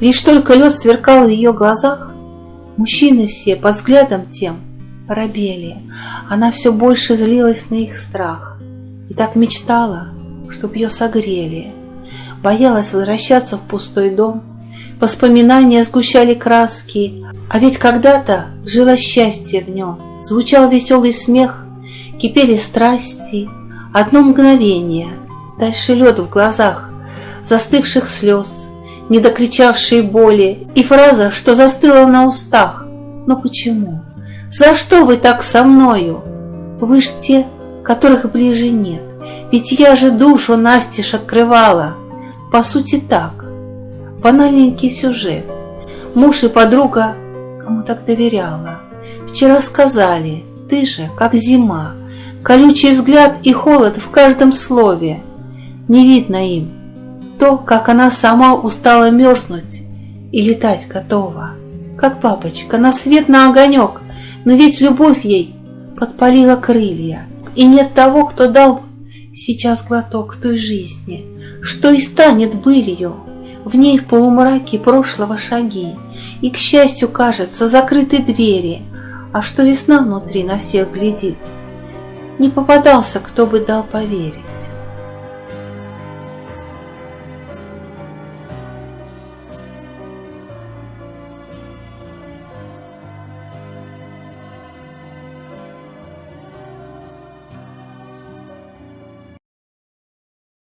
Лишь только лед сверкал в ее глазах, мужчины все под взглядом тем робели. Она все больше злилась на их страх и так мечтала, чтоб ее согрели. Боялась возвращаться в пустой дом, воспоминания сгущали краски, а ведь когда-то жило счастье в нем, звучал веселый смех, кипели страсти, одно мгновение, дальше лед в глазах, застывших слез, недокричавшие боли, и фраза, что застыла на устах. Но почему? За что вы так со мною? Вы ж те, которых ближе нет. Ведь я же душу настежь открывала. По сути так. Банальненький сюжет. Муж и подруга кому так доверяла. Вчера сказали, ты же, как зима, Колючий взгляд и холод в каждом слове. Не видно им то, как она сама устала мерзнуть и летать готова. Как бабочка на свет на огонек, но ведь любовь ей подпалила крылья. И нет того, кто дал сейчас глоток той жизни, что и станет былью. В ней в полумраке прошлого шаги, и, к счастью, кажется, закрыты двери, а что весна внутри на всех глядит. Не попадался, кто бы дал поверить.